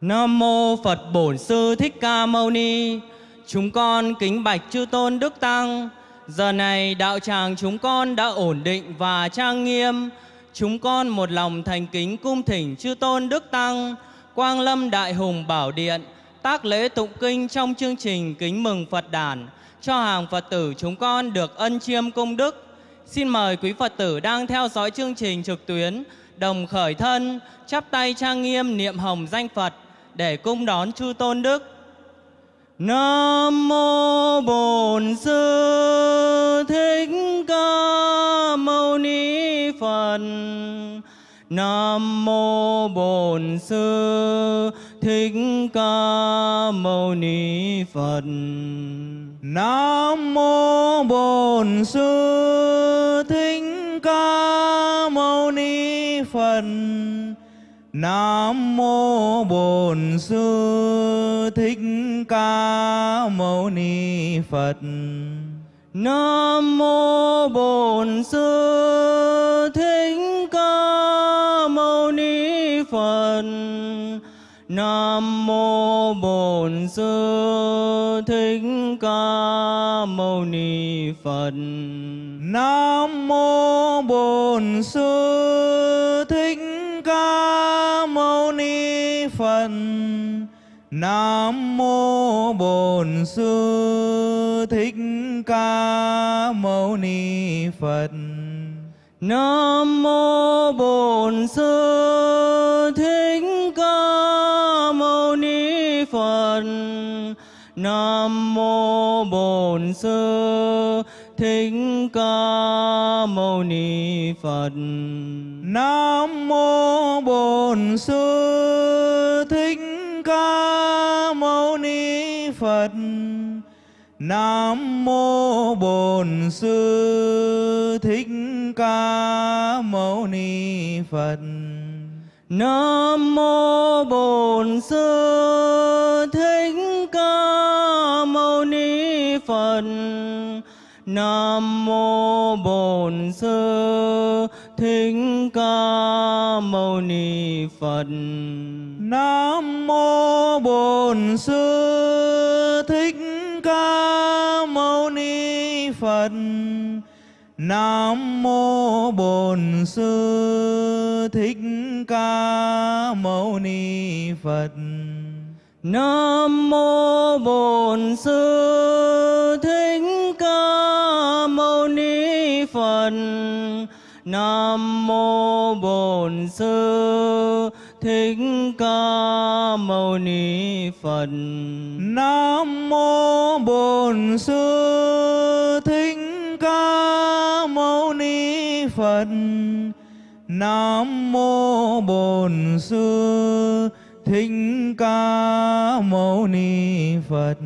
Nam mô Phật Bổn Sư Thích Ca Mâu Ni. Chúng con kính bạch chư tôn đức tăng. Giờ này đạo tràng chúng con đã ổn định và trang nghiêm. Chúng con một lòng thành kính cung thỉnh chư tôn đức tăng, Quang Lâm Đại Hùng Bảo Điện, tác lễ tụng kinh trong chương trình kính mừng Phật đản cho hàng Phật tử chúng con được ân chiêm công đức. Xin mời quý Phật tử đang theo dõi chương trình trực tuyến đồng khởi thân, chắp tay trang nghiêm niệm hồng danh Phật để cung đón chư tôn đức. Nam mô Bổn Sư Thích Ca Mâu Ni Phật. Nam mô Bổn Sư Thích Ca Mâu Ni Phật. Nam mô Bổn Sư Thích Ca Mâu Ni Phật. Nam mô Bổn Sư Thích Ca Mâu Ni Phật. Nam mô Bổn Sư Thích Ca Mâu Ni Phật. Nam mô Bổn Sư Thích Ca Mâu Ni Phật. Nam mô Bổn Sư Phật. Nam mô Bổn Sư Thích Ca Mâu Ni Phật. Nam mô Bổn Sư Thích Ca Mâu Ni Phật. Nam mô Bổn Sư Thích Ca Mâu Ni Phật. Nam mô Bổn Sư Thích Ca Mâu Ni Phật. Nam mô Bổn Sư Thích Ca Mâu Ni Phật. Nam mô Bổn Sư Thích Ca Mâu Ni Phật. Nam mô Bổn Sư Thích Ca Mâu Ni Phật. Nam mô Bổn Sư Thích Ca Mâu Ni Phật. Nam mô Bổn Sư Thích Ca Mâu Ni Phật. Nam mô Bổn Sư Thích Ca Mâu Ni Phật. Nam mô Bổn Sư Thích Ca Mâu Ni Phật. Nam mô Bổn Sư Thích Ca Mâu Ni Phật. Nam mô Bổn Sư Thích Ca Mâu Ni Phật.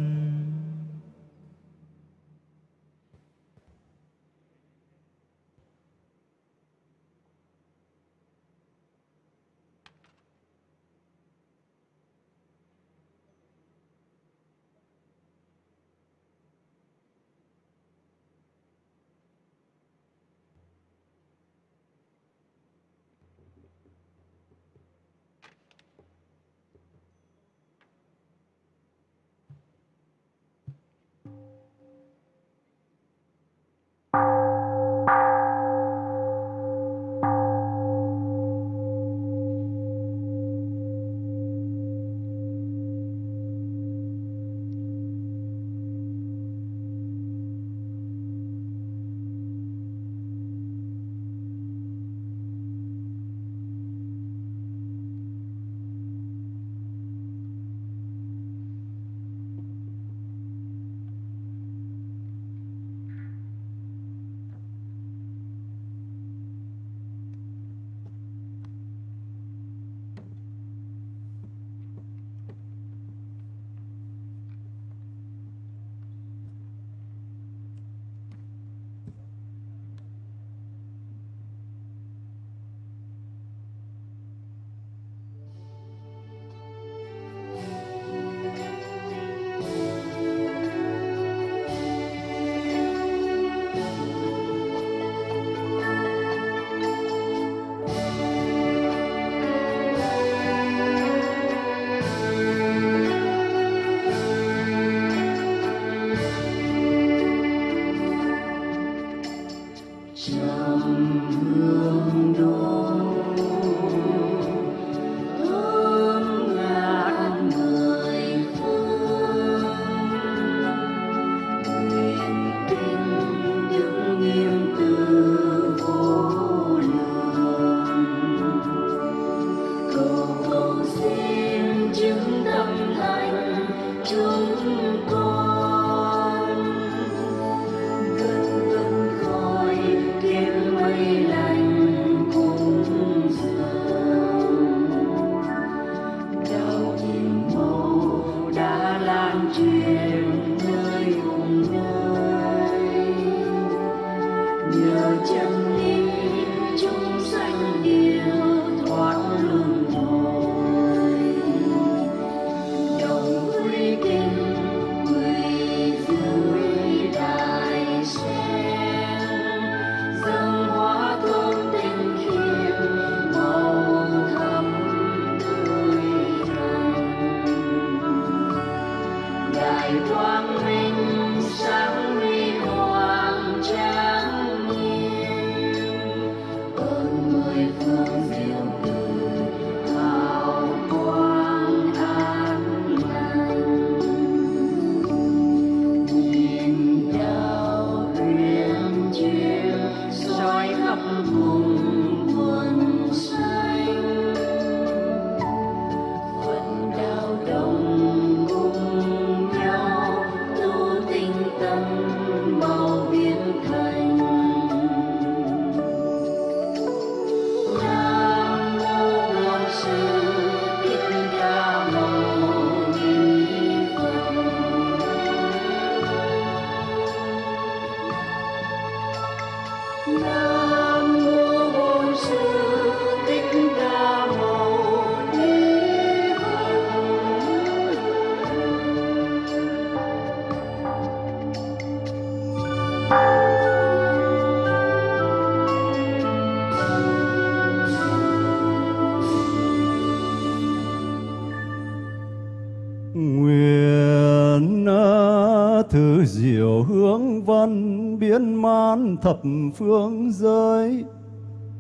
Thập phương giới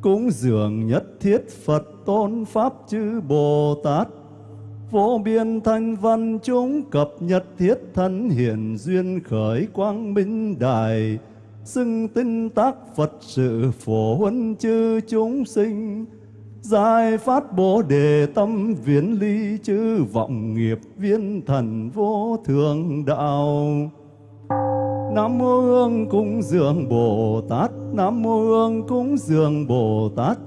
cúng dường nhất thiết Phật tôn Pháp chư Bồ Tát. Vô biên thanh văn chúng cập nhật thiết thân hiển duyên khởi quang minh đài, xưng tinh tác Phật sự phổ huân chư chúng sinh. Giải phát bồ đề tâm viễn ly chư vọng nghiệp viên thần vô thường đạo. Nam mô Hương cúng dường Bồ Tát. Nam mô Hương cúng dường Bồ Tát.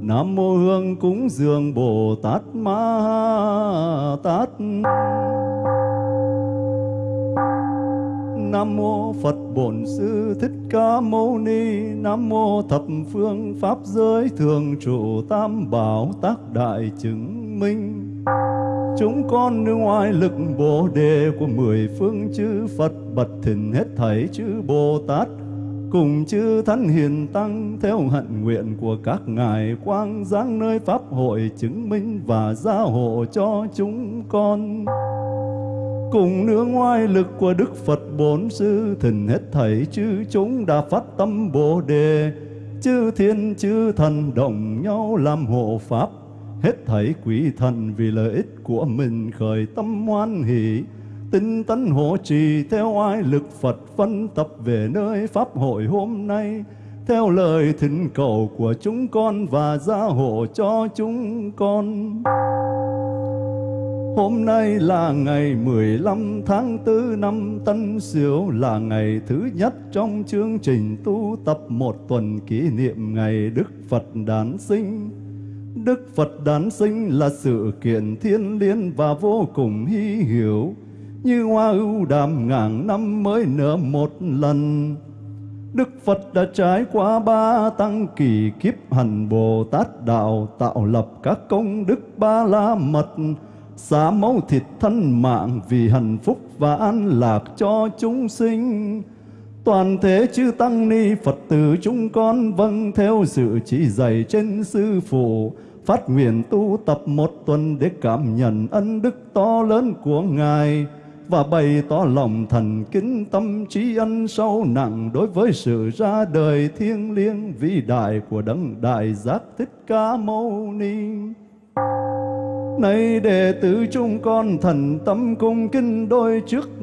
Nam mô Hương cúng dường Bồ Tát Ma Tát. Nam mô Phật Bổn Sư Thích Ca Mâu Ni. Nam mô Thập Phương Pháp Giới Thường Trụ Tam Bảo Tác Đại Chứng Minh. Chúng con nương ngoài lực Bồ Đề của mười phương chư Phật bật thỉnh hết thảy chữ Bồ Tát cùng chư Thánh Hiền Tăng theo hận nguyện của các ngài quang giáng nơi Pháp hội chứng minh và gia hộ cho chúng con. Cùng nương ngoài lực của Đức Phật Bốn Sư thỉnh hết thảy chư chúng đã phát tâm Bồ Đề, chư thiên chư thần đồng nhau làm hộ Pháp hết thảy quý thần vì lợi ích của mình khởi tâm hoan hỷ tinh tấn hộ trì theo ai lực Phật phân tập về nơi pháp hội hôm nay theo lời thỉnh cầu của chúng con và gia hộ cho chúng con. Hôm nay là ngày 15 tháng 4 năm Tân Sửu là ngày thứ nhất trong chương trình tu tập một tuần kỷ niệm ngày Đức Phật đản sinh. Đức Phật đản sinh là sự kiện thiên liêng và vô cùng hy hữu, như hoa ưu đàm ngàn năm mới nở một lần. Đức Phật đã trải qua ba tăng kỳ kiếp hành Bồ Tát đạo tạo lập các công đức ba la mật, xả máu thịt thân mạng vì hạnh phúc và an lạc cho chúng sinh. Toàn thể chư Tăng Ni Phật tử chúng con vâng theo sự chỉ dạy trên Sư Phụ, phát nguyện tu tập một tuần để cảm nhận ân đức to lớn của Ngài và bày tỏ lòng thành kính tâm trí ân sâu nặng đối với sự ra đời thiêng liêng vĩ đại của đấng đại giác thích ca mâu ni. Nay đệ tử chúng con thần tâm cung kinh đôi trước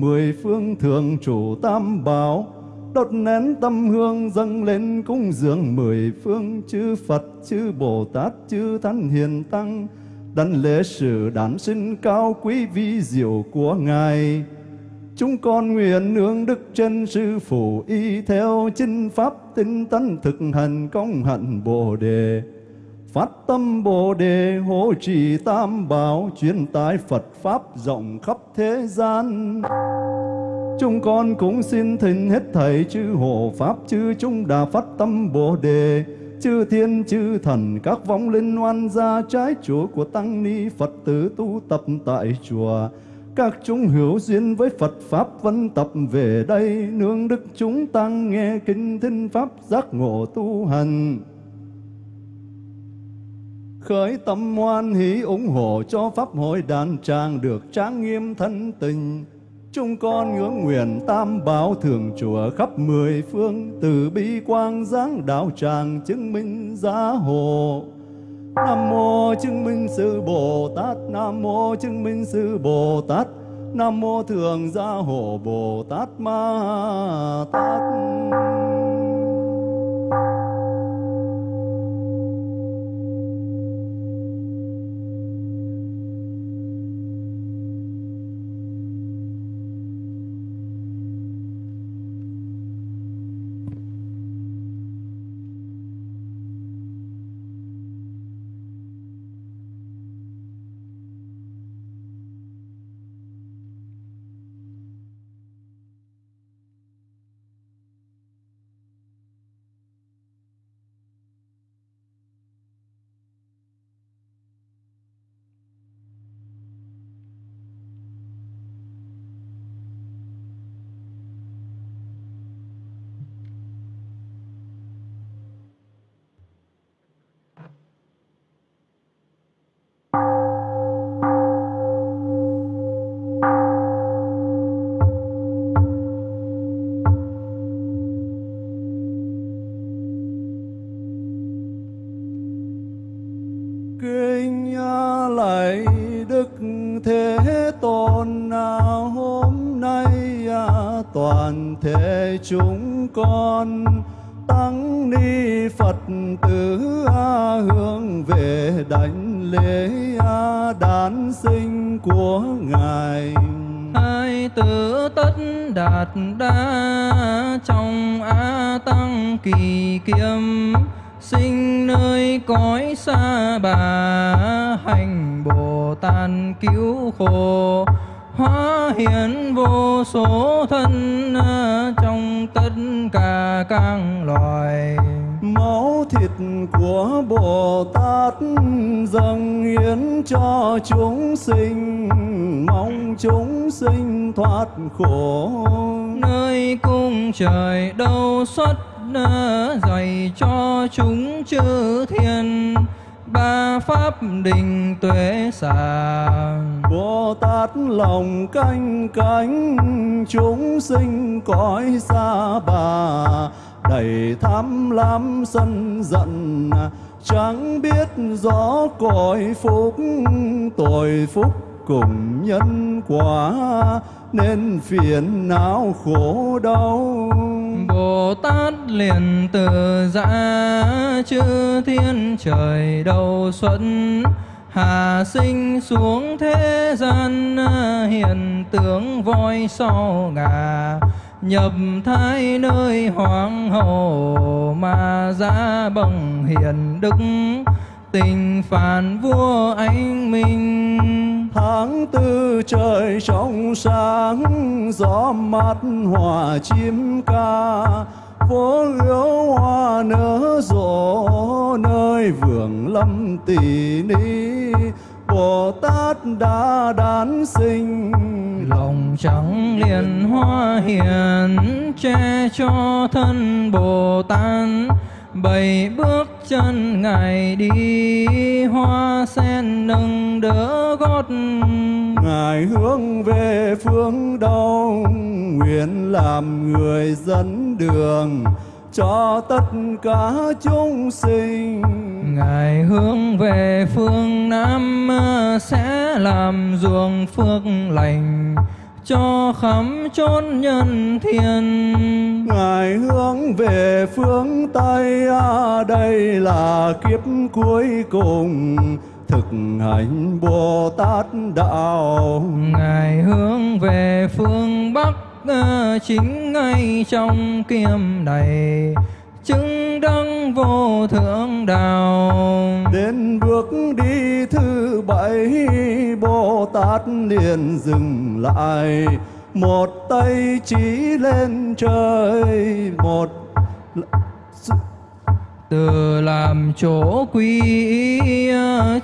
mười phương thượng chủ tam bảo, đốt nén tâm hương dâng lên cúng dường mười phương chư Phật, chư Bồ Tát, chư Thánh Hiền Tăng đảnh lễ sự đản sinh cao quý vi diệu của Ngài. Chúng con nguyện nương đức chân sư phụ y theo chinh pháp tinh tấn thực hành công hạnh Bồ đề. Phát tâm Bồ đề hộ trì tam bảo truyền tải Phật pháp rộng khắp thế gian. Chúng con cũng xin thỉnh hết thầy chư hộ pháp chư chúng đã phát tâm Bồ đề chư thiên, chư thần, các vong linh oan gia trái chúa của tăng ni Phật tử tu tập tại chùa. Các chúng hữu duyên với Phật Pháp vẫn tập về đây, Nương đức chúng tăng nghe kinh thinh Pháp giác ngộ tu hành. Khởi tâm hoan hỷ ủng hộ cho Pháp hội đàn tràng được trang nghiêm thân tình. Chúng con ngưỡng nguyện tam bảo thường chùa khắp mười phương, Từ bi quang giáng đạo tràng chứng minh giá hộ. Nam mô chứng minh sư Bồ Tát, Nam mô chứng minh sư Bồ Tát, Nam mô thường gia hộ Bồ Tát Ma Tát. Sân giận, chẳng biết rõ cõi phúc, tội phúc cùng nhân quả, nên phiền não khổ đau. Bồ Tát liền từ giã chư thiên trời đầu xuân Hà sinh xuống thế gian hiện tướng voi sau ngà nhập thái nơi hoàng hậu mà ra bằng hiền đức, tình phản vua anh minh. Tháng tư trời trong sáng, gió mát hòa chim ca. Phố yếu hoa nở rộ, nơi vườn lâm tỷ ni. Bồ Tát đã đản sinh. Lòng trắng liền hoa hiền che cho thân Bồ Tát bảy bước chân ngài đi hoa sen nâng đỡ gót. Ngài hướng về phương đông nguyện làm người dẫn đường cho tất cả chúng sinh ngài hướng về phương nam sẽ làm ruộng phước lành cho khắp chốn nhân thiên. Ngài hướng về phương tây à, đây là kiếp cuối cùng thực hành bồ tát đạo. Ngài hướng về phương bắc à, chính ngay trong kiêm này chứng đấng vô thượng đạo. Đến bước đi thứ bảy bồ tát liền dừng lại. Một tay chỉ lên trời một từ làm chỗ quy y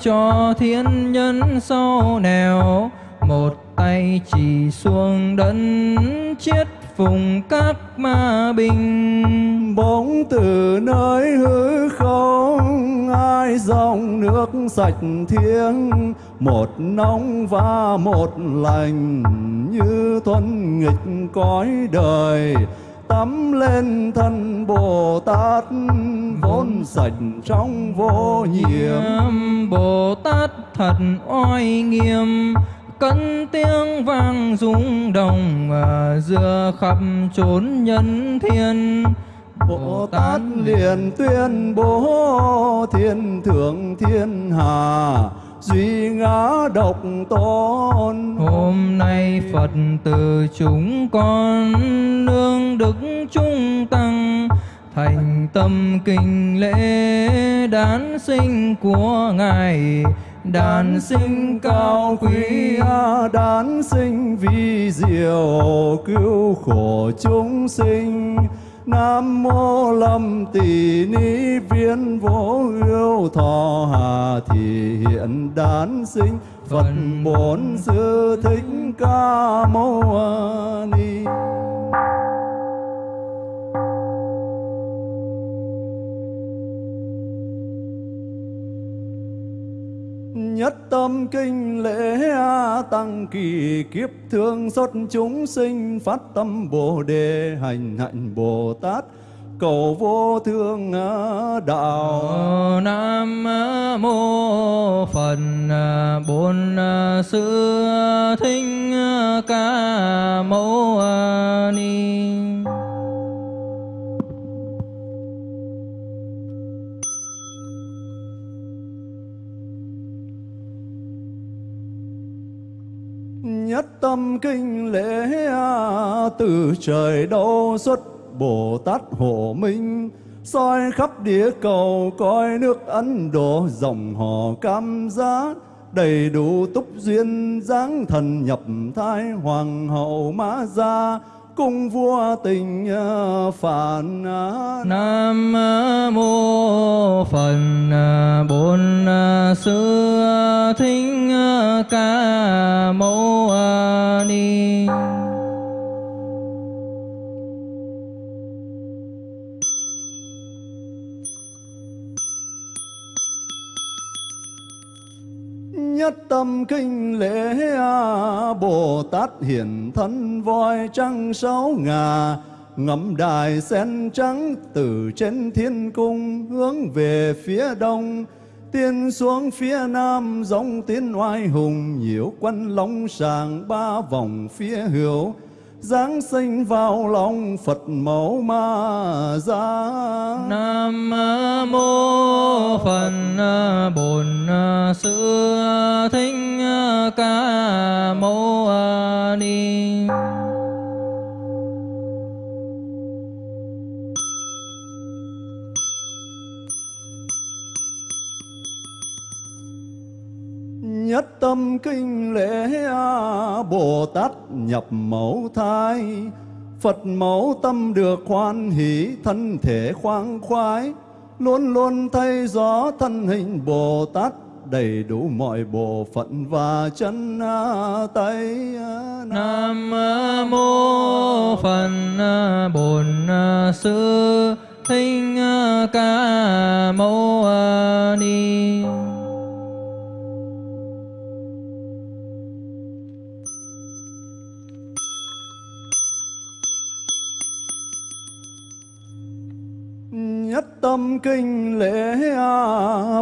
cho thiên nhân sau nẻo một tay chỉ xuống đấng chết phùng các ma bình bóng từ nơi hư không. Ai dòng nước sạch thiêng một nóng và một lành. Như thuần nghịch cõi đời tắm lên thân Bồ Tát. Vốn sạch trong vô nhiễm Bồ Tát thật oai nghiêm cân tiếng vang rung đồng à, giữa khắp chốn nhân thiên. Bồ Tát liền tuyên bố thiên thượng thiên hà duy ngã độc tôn. Hôm nay phật từ chúng con nương đức trung tăng thành tâm kinh lễ đản sinh của ngài đàn sinh cao quý đàn sinh vi diệu, cứu khổ chúng sinh. Nam mô Lâm Tỳ Ni Viên Vô Ưu Thọ Hà Thị Hiện Đản Sinh Phật Bổn Sư Thích Ca Mâu Ni. Nhất tâm kinh lễ tăng kỳ kiếp thương xót chúng sinh phát tâm bồ đề hành hạnh bồ tát. Cầu vô thương đạo. Ờ, Nam mô phật à, bốn à, sư thích à, ca mâu ni. Tâm kinh lễ từ trời đâu xuất Bồ Tát hộ minh, soi khắp địa cầu coi nước Ấn Độ dòng họ cam giá, đầy đủ túc duyên dáng thần nhập thai hoàng hậu mã gia cung vua tình ờ, phản ờ, nam ờ, mô phật bổn sư thích ca mâu ni. Nhất tâm kinh lễ Bồ Tát hiển thân voi trăng sáu ngà, ngắm đài sen trắng từ trên thiên cung hướng về phía đông. Tiên xuống phía nam giống tiên oai hùng, nhiễu quân long sàng ba vòng phía hữu giáng sinh vào lòng Phật mẫu ma gia. Nam mô Phật Bổn Sư Thích Ca Mâu Ni. Nhất tâm kinh lễ Bồ Tát nhập mẫu thai. Phật mẫu tâm được hoan hỷ, thân thể khoan khoái, Luôn luôn thay gió thân hình Bồ Tát, đầy đủ mọi bộ phận và chân tay Nam mô Phật Bổn Sư, Thích Ca Mâu Ni. Tâm kinh lễ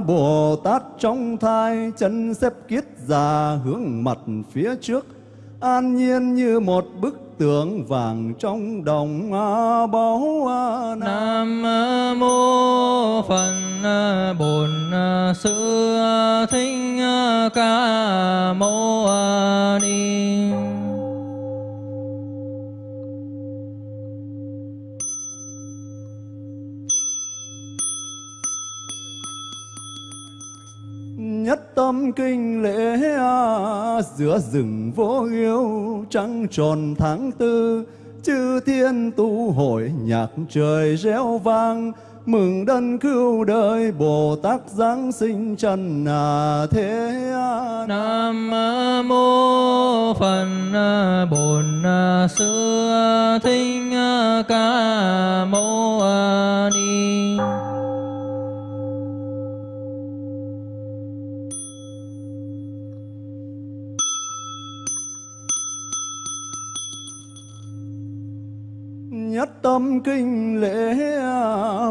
Bồ Tát trong thai, chân xếp kiết già hướng mặt phía trước. An nhiên như một bức tượng vàng trong đồng báu Nam mô Phật, Bổn Sư, Thích Ca Mâu Ni. Tâm kinh lễ giữa rừng vô yêu trăng tròn tháng tư, chư thiên tu hội nhạc trời réo vang, mừng đấng cứu đời bồ tát giáng sinh trần à thế nam mô phật, bổn sư thích ca mâu ni. Nhất tâm kinh lễ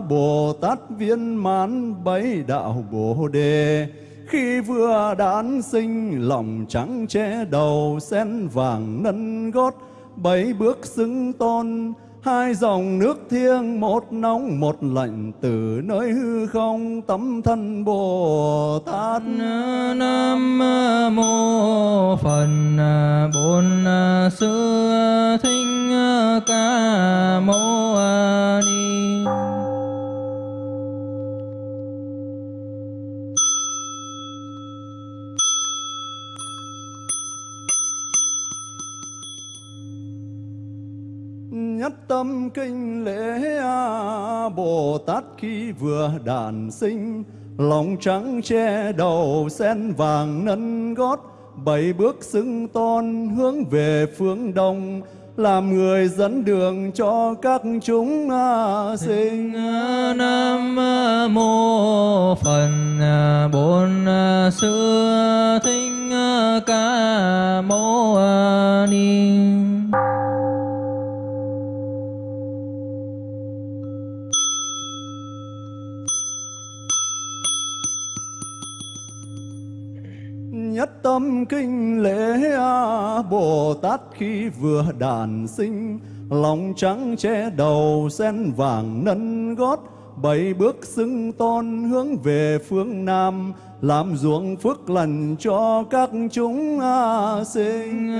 Bồ Tát viên mãn bảy đạo Bồ đề. Khi vừa đản sinh, lòng trắng che đầu, sen vàng nâng gót, bảy bước xứng tôn. Hai dòng nước thiêng, một nóng, một lạnh, từ nơi hư không, tấm thân Bồ Tát Nam mô phần Bổn Sư Thích Ca Mâu Ni. Nhất tâm kinh lễ Bồ Tát khi vừa đản sinh, lòng trắng che đầu sen vàng nâng gót, bảy bước xưng tôn hướng về phương đông làm người dẫn đường cho các chúng à, sinh. À, Nam à, mô Phật Bổn Sư Thích Ca Mâu Ni. Nhất tâm kinh lễ A Bồ Tát khi vừa đàn sinh, Lòng trắng che đầu sen vàng nâng gót, Bảy bước xưng tôn hướng về phương Nam, Làm ruộng phước lành cho các chúng A sinh.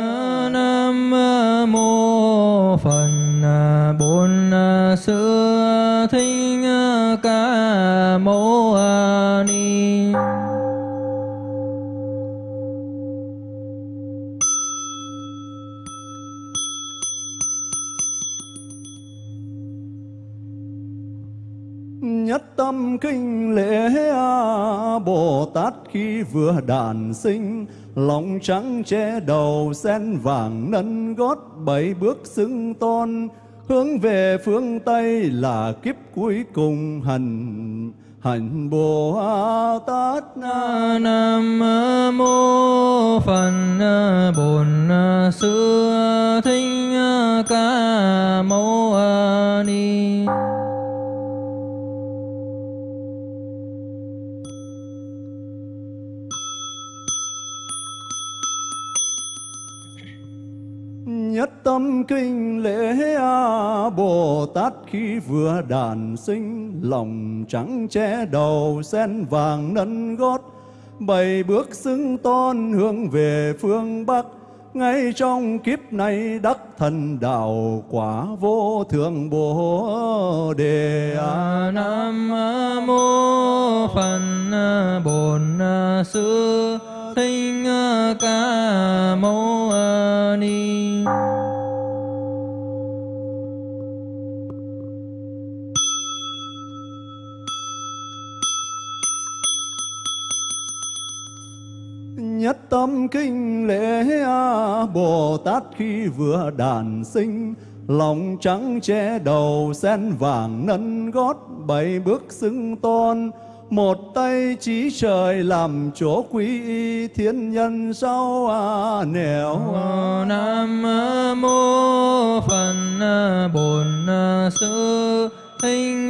Nam mô Phật, Bổn Sư Thích Ca Mâu Ni. Tâm kinh lễ A Bồ Tát khi vừa đàn sinh, Lòng trắng che đầu sen vàng nâng gót Bảy bước xưng tôn, Hướng về phương Tây là kiếp cuối cùng hành Hành Bồ Tát Nam mô Phật, Bổn Sư Thích Ca Mâu Ni. Nhất tâm kinh lễ A Bồ Tát khi vừa đàn sinh, Lòng trắng che đầu, sen vàng nâng gót. Bảy bước xưng tôn hướng về phương Bắc ngay trong kiếp này đắc thần đạo quả vô thượng Bồ Đề. À, Nam mô Phật Bổn Sư Thích Ca Mâu Ni. Nhất tâm kinh lễ A Bồ Tát khi vừa đàn sinh. Lòng trắng che đầu sen vàng nâng gót Bảy bước xưng tôn. Một tay trí trời làm chỗ quý y Thiên nhân sau à nẻo Nam mô Phật Bổn Sư Thích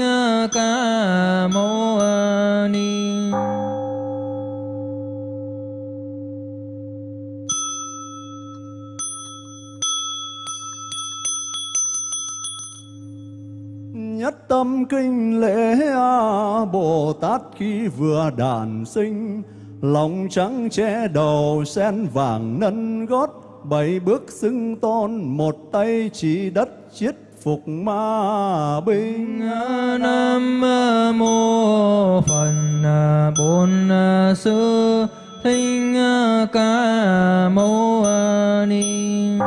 Ca Mâu Ni. Tâm kinh lễ A Bồ Tát khi vừa đàn sinh. Lòng trắng che đầu sen vàng nâng gót, Bảy bước xưng tôn, một tay chỉ đất chiết phục ma binh. Nam mô Phật, Bổn Sư Thích Ca Mâu Ni.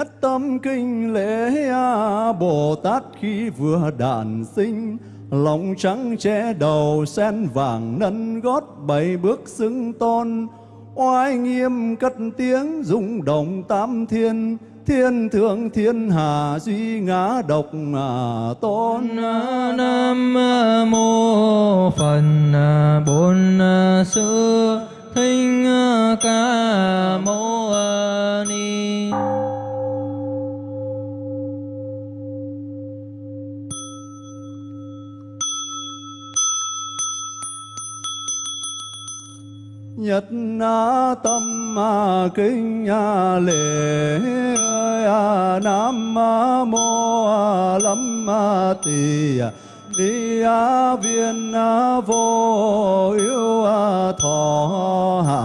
Nhất tâm kinh lễ A Bồ Tát khi vừa đàn sinh. Lòng trắng che đầu sen vàng nâng gót Bảy bước xưng tôn. Oai nghiêm cất tiếng rung động tam thiên. Thiên thượng thiên hà duy ngã độc à, tôn. Nam mô phần Bổn Sư Thích Ca Mâu Ni. Nhất na tâm ma kinh a lễ a nam mô a lâm ma tỳ ni a viên a vô yêu a thọ hạ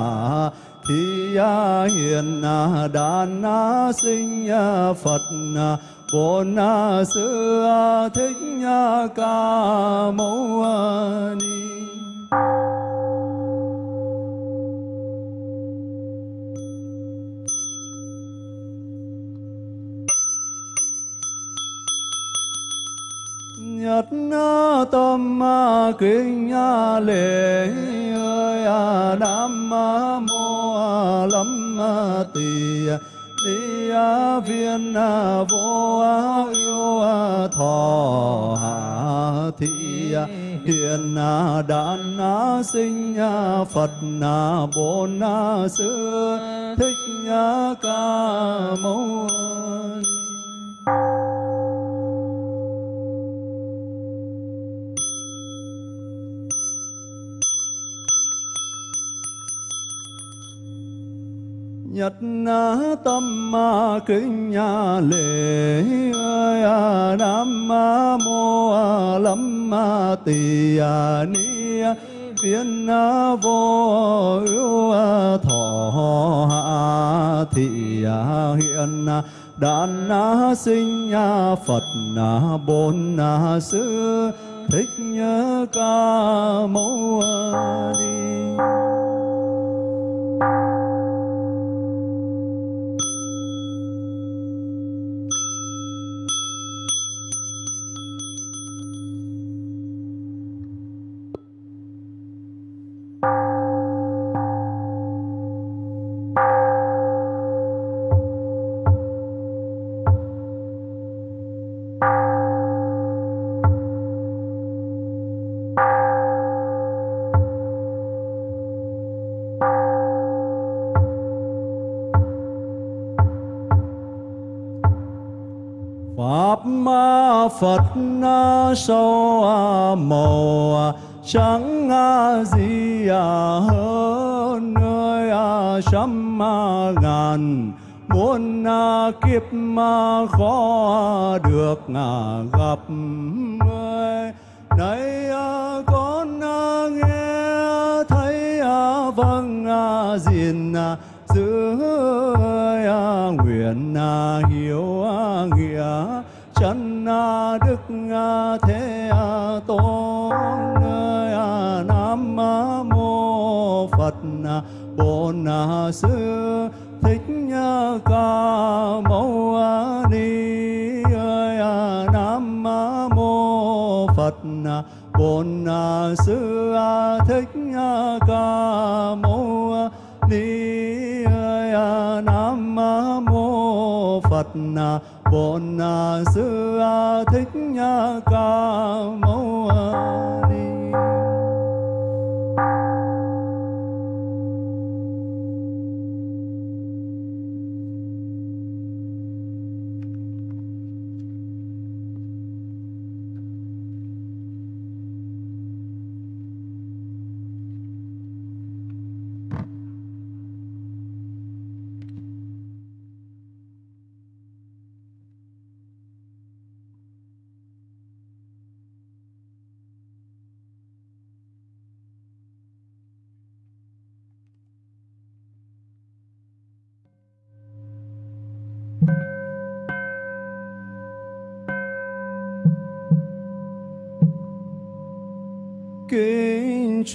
thi a hiền a đàn a sinh a phật a bồn a sư a thích a ca mâu a ni Nhất tâm kinh lễ ơi à, Nam mô lâm tỳ ni viên vô yêu thọ hạ thị hiền đàn sinh Phật bổn sư thích ca mâu Nhật na tâm ma kính lễ ơi a nam mô a lâm ma tỳ ni viên vô ưu thọ hạ thị a hiện đàn sinh phật na bổn sư, thích ca mâu ni. Phật gặp bổn sư thích ca mâu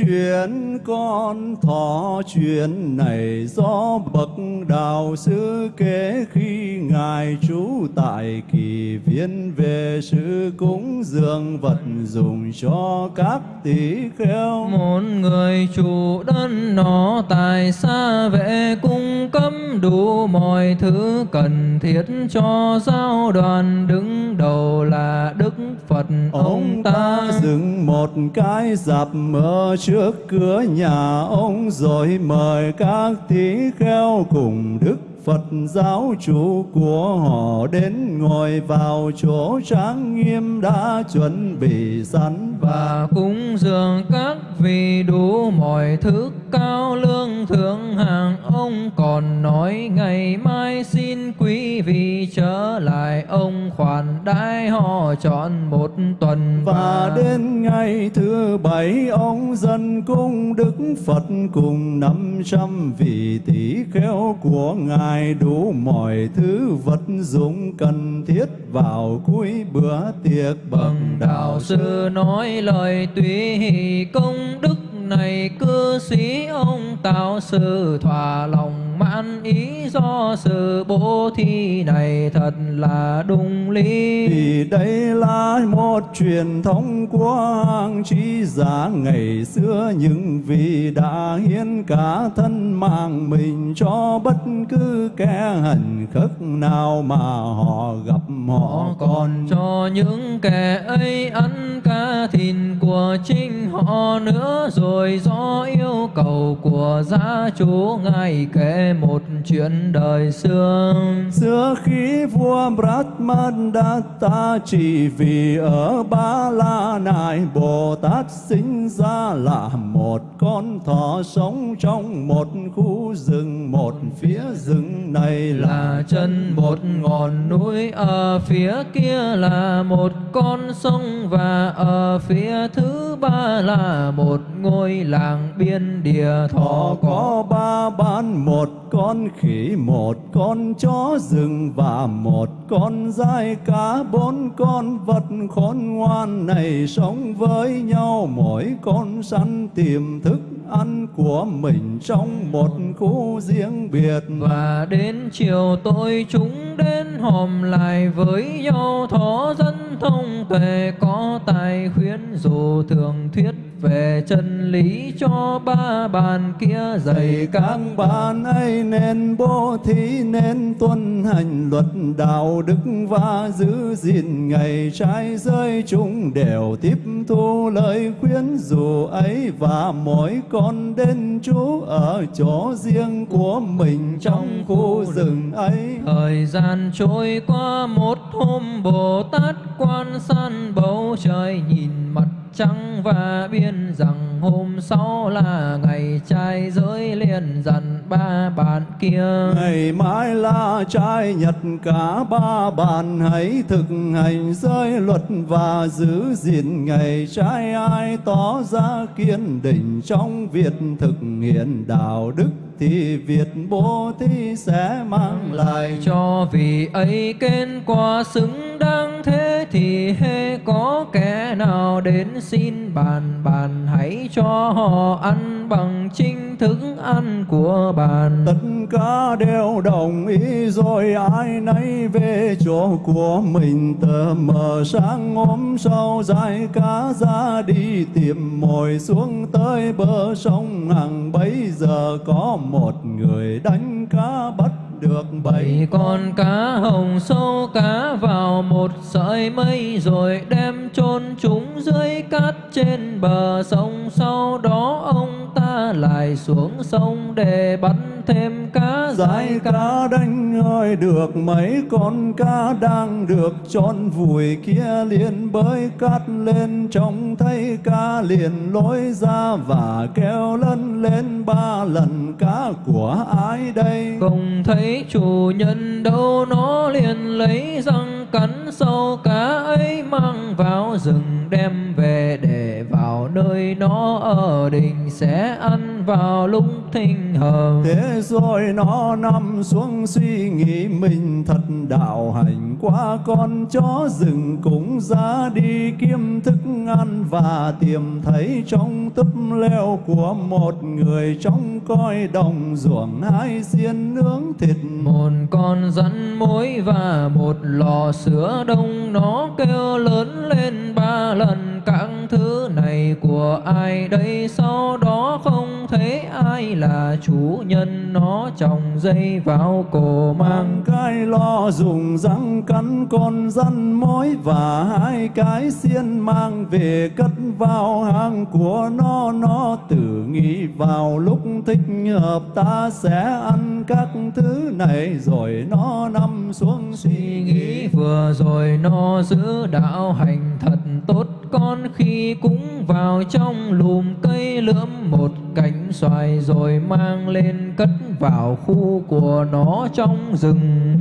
chuyện con thọ chuyện này do bậc đạo sư kể khi ngài trú tại kỳ viên về sự cúng dường vật dùng cho các tỷ kheo. Một người chủ đất nó tại xa vệ cung cấp đủ mọi thứ cần thiết cho giáo đoàn đứng đầu là đức phật ông, ta dựng một cái dạp ở trước cửa nhà ông rồi mời các tỷ kheo cùng đức Phật giáo chủ của họ đến ngồi vào chỗ trang nghiêm đã chuẩn bị sẵn và cúng dường các vị đủ mọi thức cao lương thượng hạng. Ông còn nói ngày mai xin quý vị trở lại. Ông khoản đãi họ chọn một tuần. Và, và đến ngày thứ bảy ông dân cung đức Phật cùng năm trăm vị tỷ kheo của ngài đủ mọi thứ vật dụng cần thiết vào cuối bữa tiệc bậc đạo sư nói lời tùy công đức này cư sĩ ông tạo sự thỏa lòng mãn ý do sự bố thí này thật là đúng lý. Vì đây là một truyền thống của hàng trí giả. Ngày xưa những vị đã hiến cả thân mạng mình cho bất cứ kẻ hành khất nào mà họ gặp họ còn cho những kẻ ấy ăn cá thịt của chính họ nữa. Rồi rồi do yêu cầu của gia chủ ngài kể một chuyện đời xưa. Xưa khi vua Brahmadatta chỉ vì ở Ba La Nại Bồ Tát sinh ra là một con thỏ sống trong một khu rừng một phía rừng này là là chân một ngọn núi ở phía kia là một con sông và ở phía thứ ba là một ngôi làng biên địa Thọ có ba ban một con khỉ, một con chó rừng và một con dai cá. Bốn con vật khôn ngoan này sống với nhau, mỗi con săn tìm thức ăn của mình trong một khu riêng biệt. Và đến chiều tối chúng đến hòm lại với nhau, thó dân thông tuệ có tài khuyến, dù thường thuyết về chân lý cho ba bàn kia dạy các bạn ấy nên bố thí nên tuân hành luật đạo đức và giữ gìn ngày trái giới chúng đều tiếp thu lời khuyến dụ ấy và mỗi con đến trú ở chỗ riêng của mình trong khu rừng ấy. Thời gian trôi qua một hôm Bồ Tát quan san bầu trời nhìn mặt trăng và biên rằng hôm sau là ngày trai giới liền dặn ba bạn kia. Ngày mai là trai nhật, cả ba bàn hãy thực hành giới luật và giữ gìn. Ngày trai ai tỏ ra kiên định trong việc thực hiện đạo đức thì việc bố thí sẽ mang lại. Cho vì ấy kết quả xứng đáng thế thì hễ có kẻ nào đến xin bàn bàn hãy cho họ ăn bằng chính thức ăn của bàn. Tất cả đều đồng ý rồi ai nấy về chỗ của mình. Tờ mờ sáng hôm sau dài cá ra đi tìm mồi xuống tới bờ sông. Hằng bấy giờ có một người đánh cá bắt được bảy con. cá hồng sâu cá vào một sợi mây rồi đem chôn chúng dưới cát trên bờ sông. Sau đó ông ta lại xuống sông để bắn thêm cá Giải cá đánh ơi được mấy con cá đang được tròn vùi kia liền bơi cát lên. Trông thấy cá liền lối ra và kêu lân lên ba lần cá của ai đây? Không thấy chủ nhân đâu nó liền lấy răng? Cắn sâu cá ấy mang vào rừng đem về để vào nơi nó ở đình sẽ ăn vào lúc thinh hợp Thế rồi nó nằm xuống suy nghĩ mình thật đạo hành quá con chó rừng cũng ra đi kiếm thức ăn và tìm thấy trong túp leo của một người trong coi đồng ruộng hai xiên nướng thịt. Một con rắn mối và một lò sữa đông nó kêu lớn lên ba lần các thứ này của ai đây? Sau đó không thấy ai là chủ nhân. Nó trồng dây vào cổ mang cái lo dùng răng cắn con răn mối và hai cái xiên mang về cất vào hang của nó. Nó tự nghĩ vào lúc thích hợp ta sẽ ăn các thứ này. Rồi nó nằm xuống suy nghĩ nghĩ. Vừa rồi nó giữ đạo hành thật tốt con khi cũng vào trong lùm cây lượm một cánh xoài rồi mang lên cất vào khu của nó trong rừng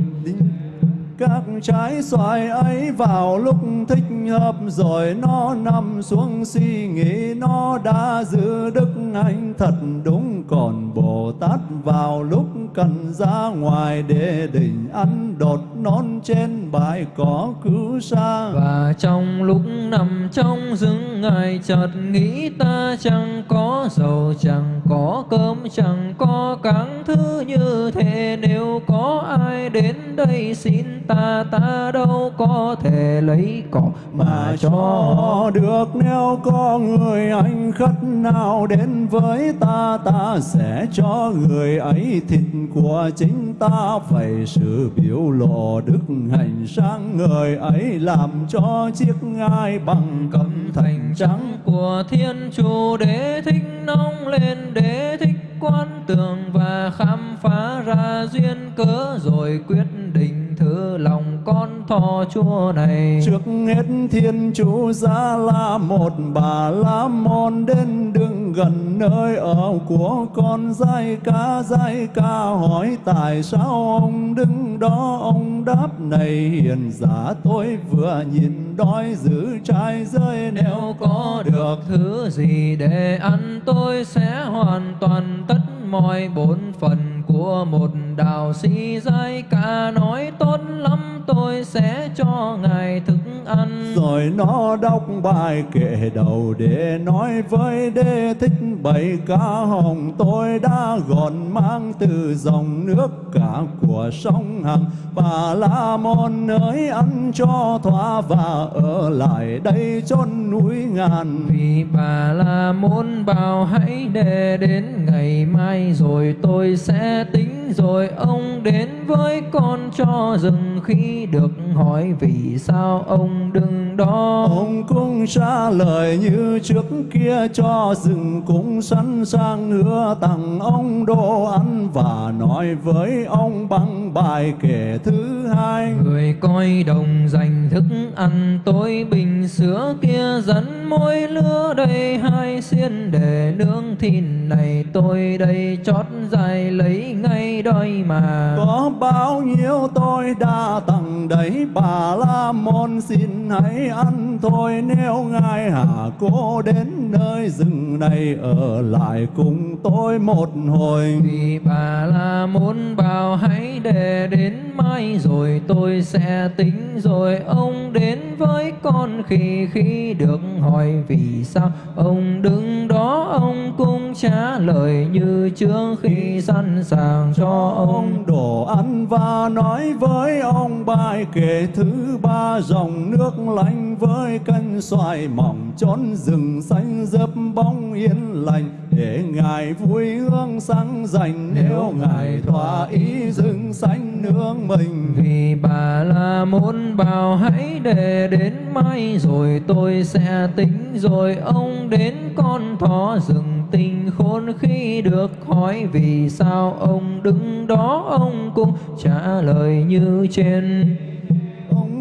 các trái xoài ấy vào lúc thích hợp rồi nó nằm xuống suy nghĩ nó đã giữ đức anh thật đúng. Còn Bồ Tát vào lúc cần ra ngoài để định ăn đột non trên bãi cỏ cứu xa và trong lúc nằm trong rừng, ngài chợt nghĩ ta chẳng có dầu, chẳng có cơm, chẳng có các thứ như thế. Nếu có ai đến đây xin ta ta đâu có thể lấy cỏ mà cho. được nếu có người anh khất nào đến với ta ta sẽ cho người ấy thịt của chính ta. Phải sự biểu lộ đức hành sáng ngời ấy làm cho chiếc ngai bằng cẩm thành trắng. Của thiên chủ đế thích nóng lên đế thích quan tường và khám phá ra duyên cớ rồi quyết định thử lòng con thọ chúa này. Trước hết thiên chủ ra là một, bà la môn đến đứng gần nơi ở của con giai ca giai ca hỏi tại sao ông đứng đó? Ông đáp, này hiền giả, tôi vừa nhìn đói giữ trai rơi nếu có được thứ gì để ăn, tôi sẽ hoàn toàn tất mọi bổn phận của một đạo sĩ giai ca nói tốt lắm tôi sẽ cho ngài thức ăn. Rồi nó đọc bài kệ đầu để nói với đế thích bảy ca hồng tôi đã gọn mang từ dòng nước cả của sông hằng. Bà la môn ơi ăn cho thỏa và ở lại đây chốn núi ngàn. Vì bà la môn bảo hãy để đến ngày mai rồi tôi sẽ tính rồi ông đến với con cho dừng khi được hỏi vì sao ông đứng đó. Ông cũng trả lời như trước kia cho rừng cũng sẵn sàng hứa tặng ông đồ ăn và nói với ông bằng bài kể thứ hai. Người coi đồng dành thức ăn tôi bình sữa kia dẫn môi lứa đây hai xiên để nướng thịt này tôi đây chót dài lấy ngay đôi mà. Có bao nhiêu tôi đã tặng đấy bà la môn xin hãy ăn thôi. Nếu ngài hạ cô đến nơi rừng này ở lại cùng tôi một hồi. Vì bà la môn bảo hãy để đến mai rồi tôi sẽ tính rồi ông đến với con khi khi được hỏi. Vì sao ông đứng đó ông cũng trả lời như trước khi sẵn sàng cho ông đổ ăn và nói với ông bài kể thứ ba dòng nước lạnh với cân xoài mỏng trốn rừng xanh dấp bóng yên lành. Để ngài vui hương sáng dành nếu ngài thỏa ý rừng xanh nương mình. Vì bà la môn bảo hãy để đến mai, rồi tôi sẽ tính, rồi ông đến con thỏ rừng tình khôn khi được hỏi vì sao ông đứng đó, ông cũng trả lời như trên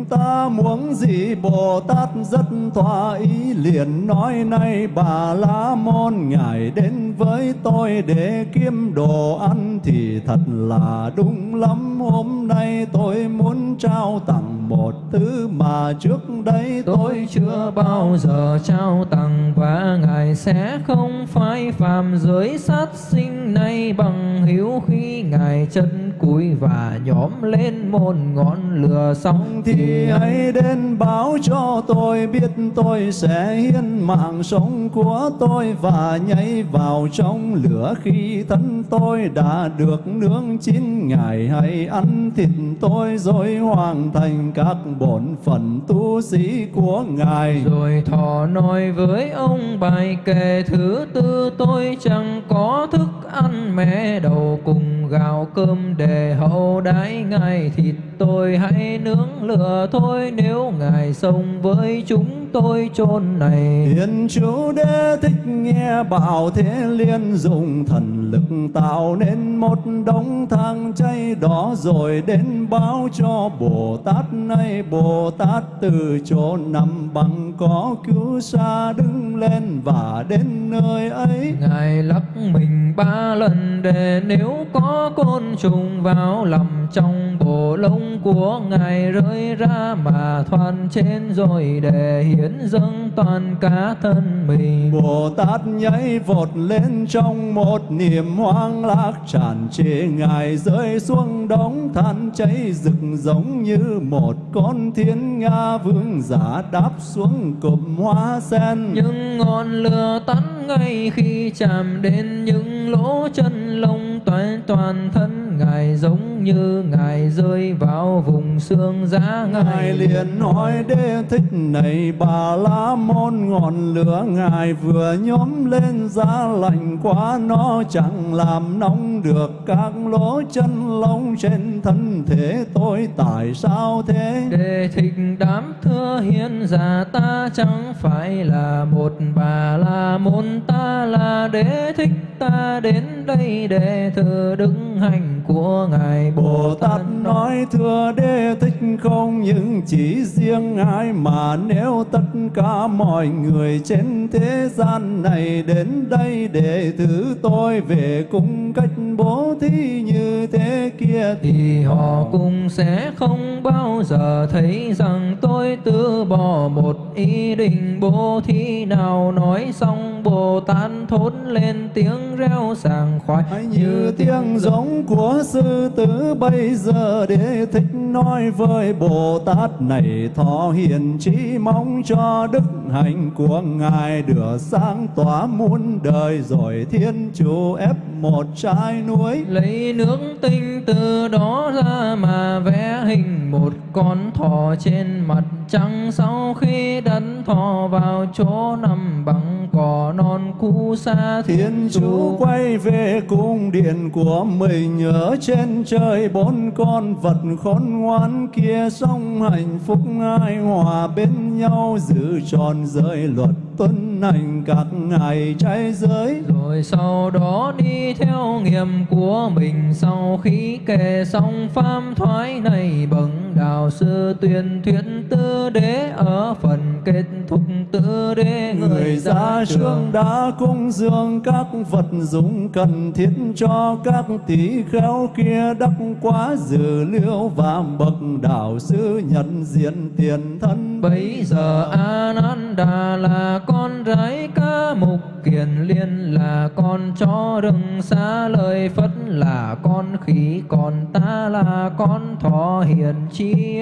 ta muốn gì, Bồ Tát rất thỏa ý, liền nói nay bà La Môn, ngài đến với tôi để kiếm đồ ăn thì thật là đúng lắm. Hôm nay tôi muốn trao tặng một thứ mà trước đây tôi chưa bao giờ trao tặng, và ngài sẽ không phải phàm giới sát sinh nay bằng hiếu khi ngài chân cúi và nhóm lên một ngọn lửa xong thì hãy đến báo cho tôi biết tôi sẽ hiến mạng sống của tôi và nhảy vào trong lửa khi thân tôi đã được nướng chín ngài hãy ăn thịt tôi rồi hoàn thành các bổn phận tu sĩ của ngài. Rồi thọ nói với ông bài kệ thứ tư tôi chẳng có thức ăn mẹ đầu cùng gạo cơm để hậu đãi ngài thịt tôi hãy nướng lửa thôi nếu ngài sống với chúng tôi chôn này. Thiên chủ đế thích nghe bảo thế liên dùng thần lực tạo nên một đống thang chay đó rồi đến báo cho Bồ Tát. Này Bồ Tát từ chỗ nằm bằng có cứu xa đứng lên và đến nơi ấy. Ngài lắc mình ba lần để nếu có côn trùng vào lầm trong bộ lông của ngài rơi ra mà thoát trên rồi để hiến dâng toàn cả thân mình. Bồ Tát nhảy vọt lên trong một niềm hoang lạc tràn trề ngài rơi xuống đống than cháy rực giống như một con thiên nga vương giả đáp xuống cụm hoa sen. Nhưng ngọn lửa tắt ngay khi chạm đến những lỗ chân lông toàn toàn thân ngài giống như ngài rơi vào vùng xương giá ngài. Ngài liền nói đế thích này bà la môn ngọn lửa ngài vừa nhóm lên giá lạnh quá nó chẳng làm nóng được các lỗ chân lông trên thân thể tôi tại sao thế? Để thích đám thưa hiền giả ta chẳng phải là một bà la môn ta là đế thích ta đến đây để thử đứng hành của ngài Bồ Tát nói thưa đế thích không những chỉ riêng ai mà nếu tất cả mọi người trên thế gian này đến đây để thử tôi về cung cách bố thí như thế kia thì họ cũng sẽ không bao giờ thấy rằng tôi từ bỏ một ý định bố thí nào. Nói xong Bồ Tát thốt lên tiếng reo sảng khoái như tiếng giống của sư tử bây giờ để thích nói với Bồ Tát này thọ hiền trí mong cho đức hạnh của ngài được sáng tỏa muôn đời rồi thiên chủ ép một trái núi. Lấy nước tinh từ đó ra mà vẽ hình một con thỏ trên mặt trăng. Sau khi đặt thỏ vào chỗ nằm bằng cỏ non cũ xa thiên chủ quay về cung điện của mình ở trên trời bốn con vật khôn ngoan kia sống hạnh phúc ai hòa bên nhau giữ tròn giới luật tuân hành các ngày trái giới. Rồi sau đó đi theo nghiệp của mình sau khi kể xong pháp thoái này bậc đạo sư tuyên thuyết tư đế ở phần kết thúc tư đế người ra trường. đã cung dường các vật dụng cần thiết cho các tỷ kheo kia đắc quá dự liễu và bậc đạo sư nhận diện tiền thân bây giờ Ananda là con gái ca mục kiền liên, là con chó rừng xa lời phất, là con khỉ còn ta là con thọ hiền chi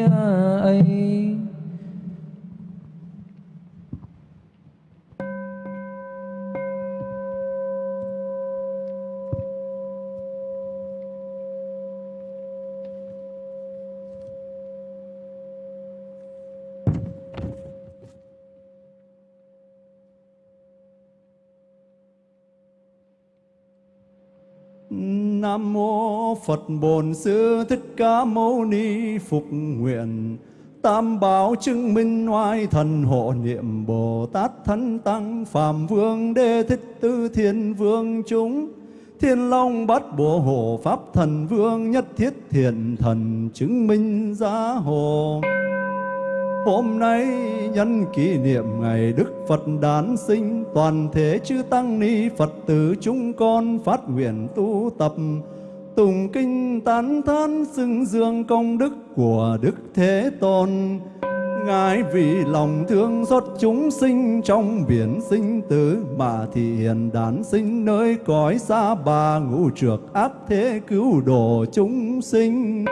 ấy Nam mô Phật Bổn Sư Thích Ca Mâu Ni Phục nguyện. Tam bảo chứng minh oai thần hộ niệm Bồ Tát Thánh Tăng Phạm Vương Đê Thích Tư Thiên Vương chúng. Thiên Long Bát Bộ Hộ Pháp Thần Vương Nhất Thiết Thiện Thần chứng minh giá hồ. Hôm nay nhân kỷ niệm ngày Đức Phật đản sinh, toàn thể chư tăng ni Phật tử chúng con phát nguyện tu tập tùng kinh tán thán xưng dương công đức của Đức Thế Tôn. Ngài vì lòng thương xót chúng sinh trong biển sinh tử mà thị hiện đản sinh nơi cõi xa bà ngũ trược áp thế cứu độ chúng sinh.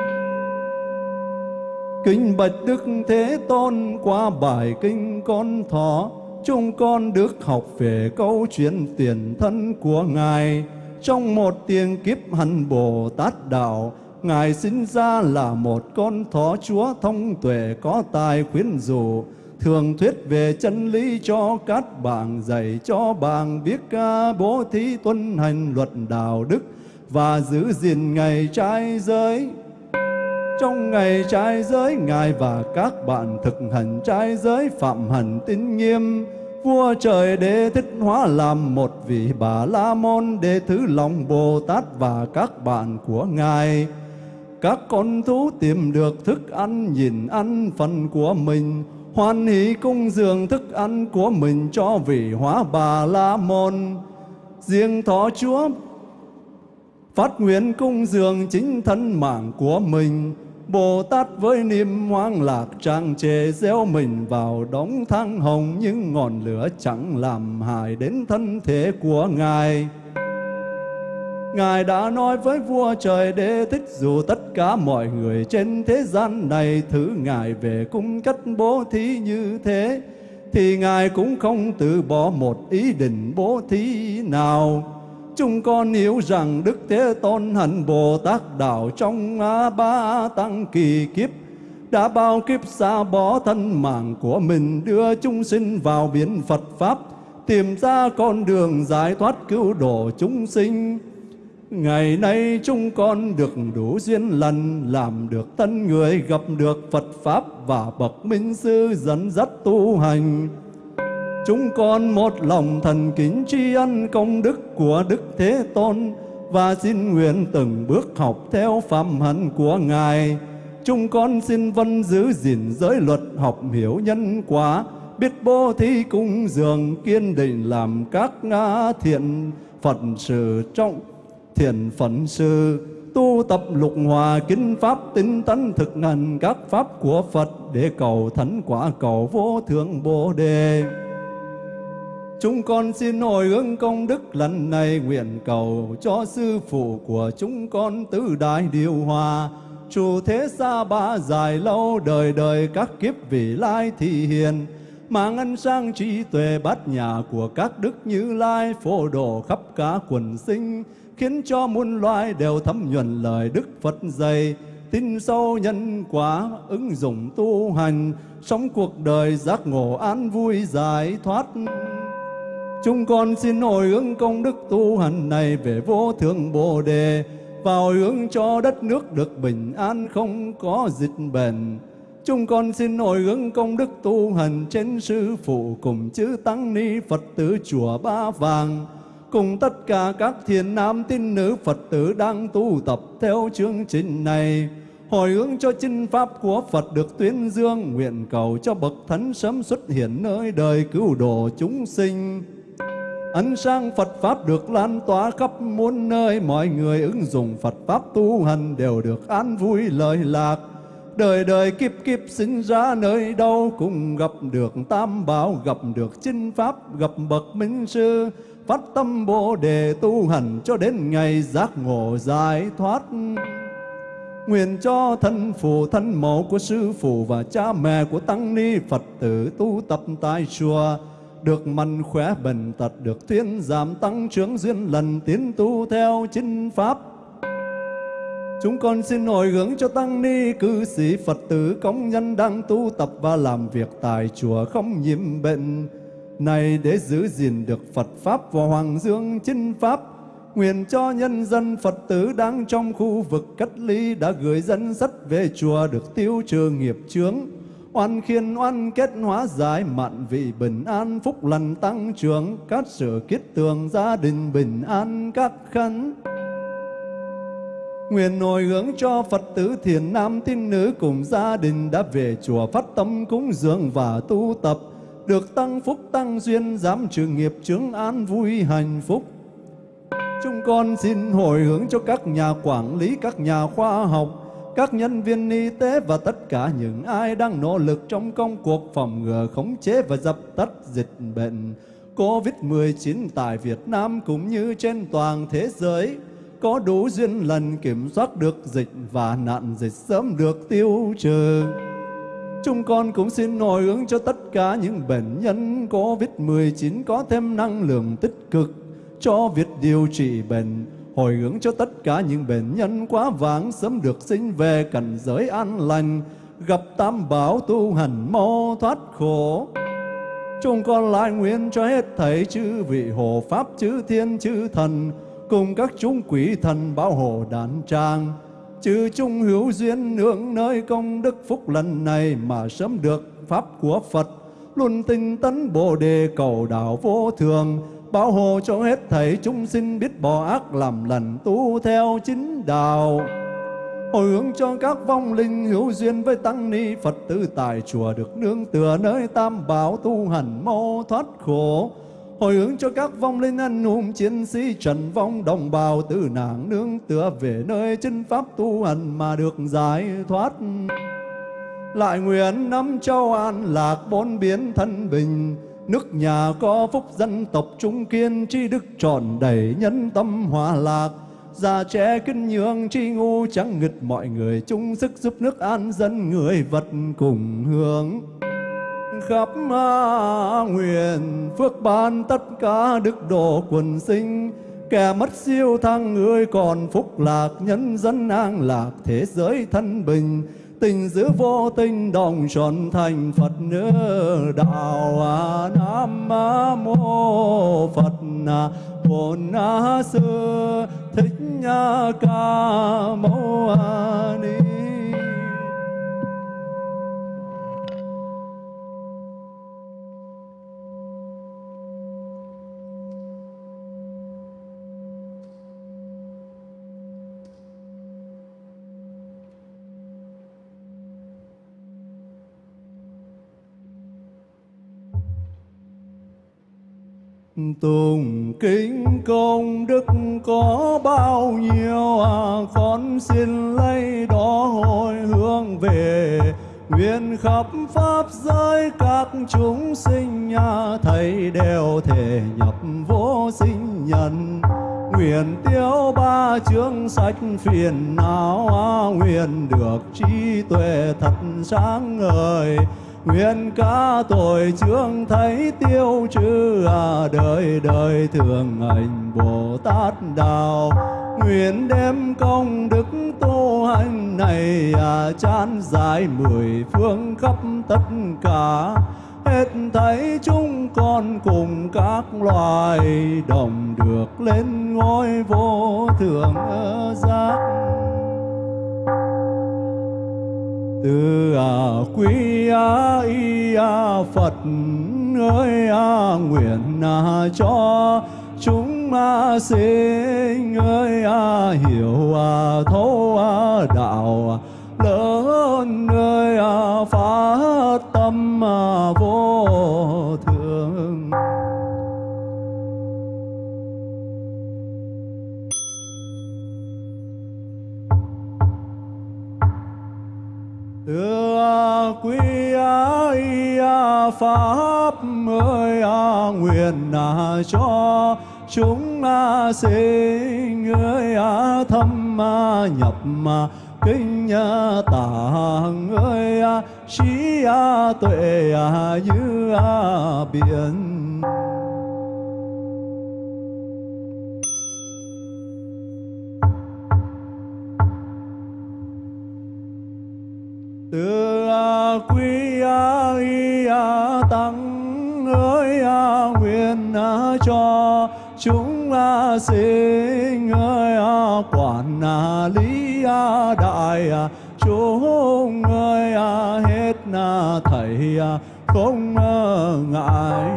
Kinh bạch Đức Thế Tôn qua bài kinh con thọ, chúng con được học về câu chuyện tiền thân của Ngài. Trong một tiền kiếp hành Bồ Tát Đạo, Ngài sinh ra là một con thỏ chúa thông tuệ có tài khuyến dụ, thường thuyết về chân lý cho các bạn dạy cho bạn biết ca bố thí tuân hành luật đạo đức và giữ gìn ngày trai giới trong ngày trai giới, Ngài và các bạn thực hành trai giới phạm hành tín nghiêm. Vua trời đế thích hóa làm một vị bà la môn để thứ lòng Bồ Tát và các bạn của Ngài. Các con thú tìm được thức ăn nhìn ăn phần của mình, hoan hỷ cung dường thức ăn của mình cho vị hóa bà la môn. Riêng thọ chúa phát nguyện cung dường chính thân mạng của mình, Bồ Tát với niềm hoang lạc trang trề gieo mình vào đống thang hồng nhưng ngọn lửa chẳng làm hại đến thân thể của Ngài. Ngài đã nói với vua trời đế thích dù tất cả mọi người trên thế gian này thử Ngài về cung cách bố thí như thế, thì Ngài cũng không từ bỏ một ý định bố thí nào. Chúng con hiểu rằng Đức Thế Tôn hạnh Bồ Tát Đạo trong A Ba Tăng kỳ kiếp, đã bao kiếp xa bỏ thân mạng của mình, đưa chúng sinh vào biển Phật Pháp, tìm ra con đường giải thoát cứu độ chúng sinh. Ngày nay chúng con được đủ duyên lần Làm được thân người, gặp được Phật Pháp Và bậc minh sư dẫn dắt tu hành. Chúng con một lòng thần kính tri ân công đức của Đức Thế Tôn Và xin nguyện từng bước học theo phạm hạnh của Ngài Chúng con xin vân giữ gìn giới luật học hiểu nhân quả, Biết bố thí cung dường kiên định làm các ngã thiện phận sự trong thiện phận sự tu tập lục hòa kinh pháp tinh tấn thực hành các pháp của Phật để cầu thánh quả cầu vô thượng Bồ đề. Chúng con xin hồi hướng công đức lần này, nguyện cầu cho sư phụ của chúng con tứ đại điều hòa. Chủ thế xa ba dài lâu đời đời các kiếp vị lai thị hiền, mang ân sang trí tuệ bát nhà của các đức như lai, phổ độ khắp cả quần sinh, khiến cho muôn loài đều thấm nhuần lời đức phật dạy. Tin sâu nhân quả, ứng dụng tu hành, sống cuộc đời giác ngộ an vui giải thoát chúng con xin hồi hướng công đức tu hành này về vô thượng bồ đề và hồi hướng cho đất nước được bình an, không có dịch bệnh. Chúng con xin hồi hướng công đức tu hành trên sư phụ cùng chư tăng ni Phật tử chùa Ba Vàng, cùng tất cả các thiền nam tín nữ Phật tử đang tu tập theo chương trình này. Hồi hướng cho chinh pháp của Phật được tuyên dương, nguyện cầu cho bậc thánh sớm xuất hiện nơi đời cứu độ chúng sinh ánh sang Phật Pháp được lan tỏa khắp muôn nơi, mọi người ứng dụng Phật Pháp tu hành đều được an vui lợi lạc. Đời đời kiếp kiếp sinh ra nơi đâu cũng gặp được tam bảo, gặp được chinh Pháp, gặp bậc minh sư, phát tâm Bồ đề tu hành cho đến ngày giác ngộ giải thoát. Nguyện cho thân phụ, thân mẫu của sư phụ và cha mẹ của tăng ni Phật tử tu tập tại chùa, được mạnh khỏe bền tật, được thuyên giảm tăng trưởng duyên lần tiến tu theo chính pháp. Chúng con xin hồi hướng cho tăng ni cư sĩ Phật tử công nhân đang tu tập và làm việc tại chùa không nhiễm bệnh. Này để giữ gìn được Phật pháp và hoàng dương chính pháp, nguyện cho nhân dân Phật tử đang trong khu vực cách ly đã gửi dân sách về chùa được tiêu trừ nghiệp chướng oan khiên oan kết hóa giải mạn vị bình an phúc lành tăng trưởng các sự kiết tường gia đình bình an các khấn Nguyện hồi hướng cho Phật tử thiền nam tín nữ cùng gia đình đã về chùa phát tâm cúng dường và tu tập, được tăng phúc tăng duyên, giảm trừ nghiệp chứng an vui hạnh phúc. Chúng con xin hồi hướng cho các nhà quản lý, các nhà khoa học, các nhân viên y tế và tất cả những ai đang nỗ lực trong công cuộc phòng ngừa, khống chế và dập tắt dịch bệnh COVID-19 tại Việt Nam cũng như trên toàn thế giới có đủ duyên lần kiểm soát được dịch và nạn dịch sớm được tiêu trừ. Chúng con cũng xin hồi hướng cho tất cả những bệnh nhân COVID-19 có thêm năng lượng tích cực cho việc điều trị bệnh hồi hướng cho tất cả những bệnh nhân quá vãng sớm được sinh về cảnh giới an lành, gặp tam bảo tu hành mau thoát khổ. Chúng con lại nguyện cho hết thảy chư vị hộ pháp chư thiên chư thần cùng các chúng quỷ thần bảo hộ đàn trang chư chung hữu duyên nương nơi công đức phúc lần này mà sớm được pháp của Phật luôn tinh tấn bồ đề cầu đạo vô thường, bảo hộ cho hết thảy chúng sinh biết bỏ ác làm lành tu theo chính đạo. Hồi hướng cho các vong linh hữu duyên với tăng ni phật tử tại chùa được nương tựa nơi tam bảo tu hành mau thoát khổ. Hồi hướng cho các vong linh anh hùng chiến sĩ trần vong đồng bào tử nạn nương tựa về nơi chân pháp tu hành mà được giải thoát lại nguyện năm châu an lạc bốn biến thân bình. Nước nhà có phúc dân tộc trung kiên Tri đức tròn đầy nhân tâm hòa lạc. Già trẻ kinh nhường tri ngu chẳng nghịch mọi người. Chung sức giúp nước an dân, người vật cùng hướng. Khắp nguyện, phước ban tất cả đức độ quần sinh. Kẻ mất siêu thăng người còn phúc lạc. Nhân dân an lạc, thế giới thân bình tình giữ vô tình đồng tròn thành Phật nữ đạo à, Nam Mô Phật Bổn Sư thích ca mâu ni Tùng kính công đức có bao nhiêu à con xin lấy đó hồi hướng về. Nguyện khắp pháp giới các chúng sinh à, thầy đều thể nhập vô sinh nhân. Nguyện tiêu ba chương sách phiền não à, nguyện được trí tuệ thật sáng ngời nguyện ca tội chương thấy tiêu trừ à đời đời thường hành bồ tát đạo. Nguyện đem công đức tu hành này à chan dài mười phương khắp tất cả. Hết thấy chúng con cùng các loài đồng được lên ngôi vô thượng à, giác từ à quý a y à, phật ơi a nguyện a cho chúng a sinh ơi a hiểu a thấu a đạo lớn ơi a phát tâm a vô thường Thưa quý ai à, pháp ơi à, nguyện à, cho chúng à, sinh ơi thâm nhập kinh tạng ơi trí tuệ như biển. Từ a à, quý a y a tăng ơi a nguyện a cho chúng a sinh ơi a quản a lý a đại a chúng ơi a hết na thầy a không ngại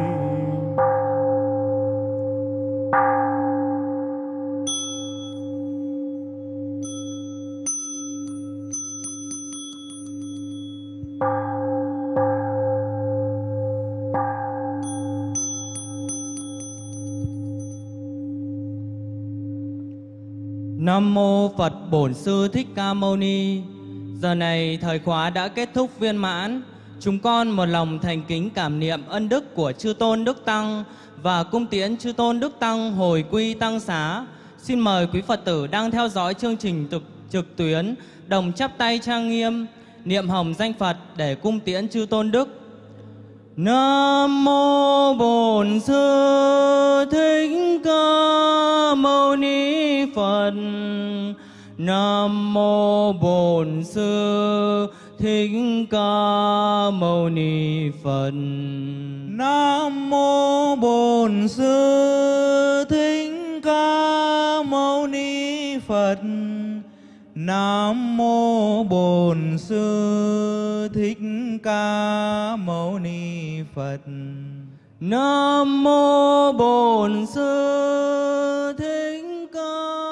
Nam mô Phật Bổn Sư Thích Ca Mâu Ni. Giờ này thời khóa đã kết thúc viên mãn. Chúng con một lòng thành kính cảm niệm ân đức của Chư Tôn Đức Tăng và cung tiễn Chư Tôn Đức Tăng hồi quy tăng xá. Xin mời quý Phật tử đang theo dõi chương trình trực, trực tuyến đồng chắp tay trang nghiêm niệm hồng danh Phật để cung tiễn Chư Tôn Đức. Nam mô Bổn Sư Thích Ca Mâu Ni Phật. Nam mô Bổn Sư Thích Ca Mâu Ni Phật. Nam mô Bổn Sư Thích Ca Mâu Ni Phật. Nam mô Bổn Sư Thích Ca Mâu Ni Phật. Nam mô Bổn Sư Thích Ca